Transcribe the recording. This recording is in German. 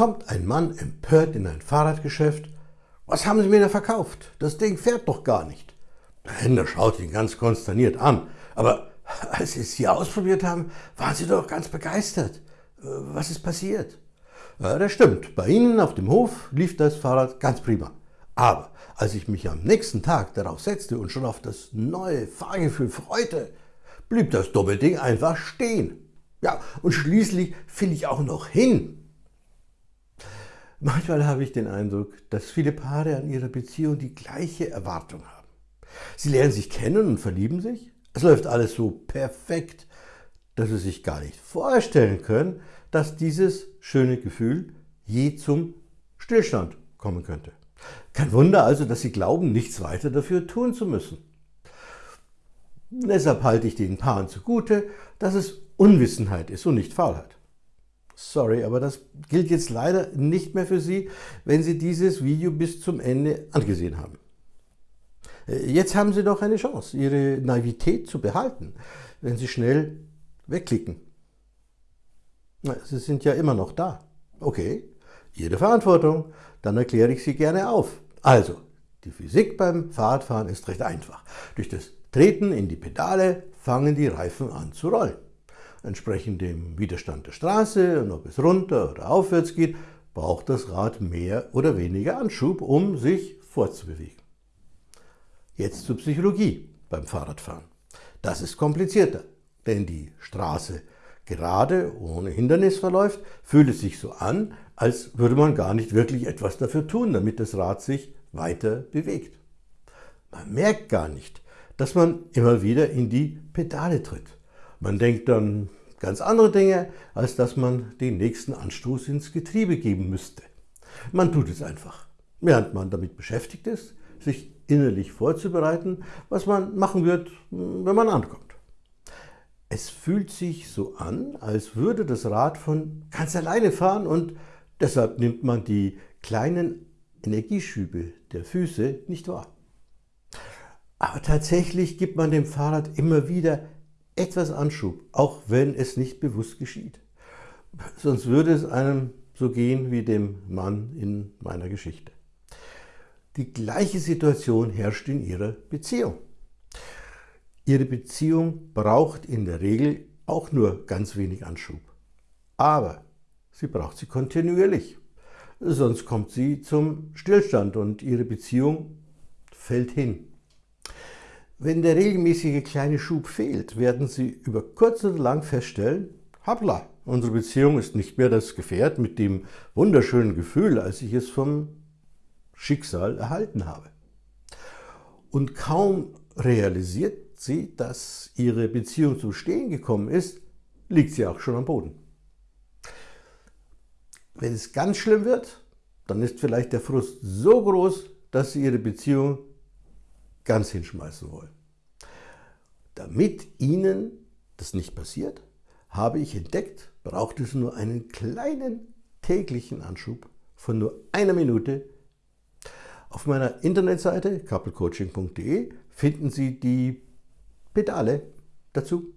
kommt ein Mann empört in ein Fahrradgeschäft. Was haben Sie mir da verkauft? Das Ding fährt doch gar nicht. Der Händler schaut ihn ganz konsterniert an. Aber als Sie es hier ausprobiert haben, waren Sie doch ganz begeistert. Was ist passiert? Ja, das stimmt. Bei Ihnen auf dem Hof lief das Fahrrad ganz prima. Aber als ich mich am nächsten Tag darauf setzte und schon auf das neue Fahrgefühl freute, blieb das Doppelding einfach stehen. Ja, und schließlich fiel ich auch noch hin. Manchmal habe ich den Eindruck, dass viele Paare an ihrer Beziehung die gleiche Erwartung haben. Sie lernen sich kennen und verlieben sich. Es läuft alles so perfekt, dass sie sich gar nicht vorstellen können, dass dieses schöne Gefühl je zum Stillstand kommen könnte. Kein Wunder also, dass sie glauben, nichts weiter dafür tun zu müssen. Deshalb halte ich den Paaren zugute, dass es Unwissenheit ist und nicht Faulheit. Sorry, aber das gilt jetzt leider nicht mehr für Sie, wenn Sie dieses Video bis zum Ende angesehen haben. Äh, jetzt haben Sie doch eine Chance, Ihre Naivität zu behalten, wenn Sie schnell wegklicken. Sie sind ja immer noch da. Okay, Ihre Verantwortung. Dann erkläre ich sie gerne auf. Also, die Physik beim Fahrradfahren ist recht einfach. Durch das Treten in die Pedale fangen die Reifen an zu rollen. Entsprechend dem Widerstand der Straße und ob es runter oder aufwärts geht, braucht das Rad mehr oder weniger Anschub, um sich fortzubewegen. Jetzt zur Psychologie beim Fahrradfahren. Das ist komplizierter, denn die Straße gerade ohne Hindernis verläuft, fühlt es sich so an, als würde man gar nicht wirklich etwas dafür tun, damit das Rad sich weiter bewegt. Man merkt gar nicht, dass man immer wieder in die Pedale tritt. Man denkt dann ganz andere Dinge, als dass man den nächsten Anstoß ins Getriebe geben müsste. Man tut es einfach, während man damit beschäftigt ist, sich innerlich vorzubereiten, was man machen wird, wenn man ankommt. Es fühlt sich so an, als würde das Rad von ganz alleine fahren und deshalb nimmt man die kleinen Energieschübe der Füße nicht wahr. Aber tatsächlich gibt man dem Fahrrad immer wieder etwas Anschub, auch wenn es nicht bewusst geschieht. Sonst würde es einem so gehen wie dem Mann in meiner Geschichte. Die gleiche Situation herrscht in ihrer Beziehung. Ihre Beziehung braucht in der Regel auch nur ganz wenig Anschub. Aber sie braucht sie kontinuierlich. Sonst kommt sie zum Stillstand und Ihre Beziehung fällt hin. Wenn der regelmäßige kleine Schub fehlt, werden Sie über kurz oder lang feststellen, hoppla, unsere Beziehung ist nicht mehr das Gefährt mit dem wunderschönen Gefühl, als ich es vom Schicksal erhalten habe. Und kaum realisiert sie, dass ihre Beziehung zum Stehen gekommen ist, liegt sie auch schon am Boden. Wenn es ganz schlimm wird, dann ist vielleicht der Frust so groß, dass sie ihre Beziehung ganz hinschmeißen wollen. Damit Ihnen das nicht passiert, habe ich entdeckt, braucht es nur einen kleinen täglichen Anschub von nur einer Minute. Auf meiner Internetseite couplecoaching.de finden Sie die Pedale dazu.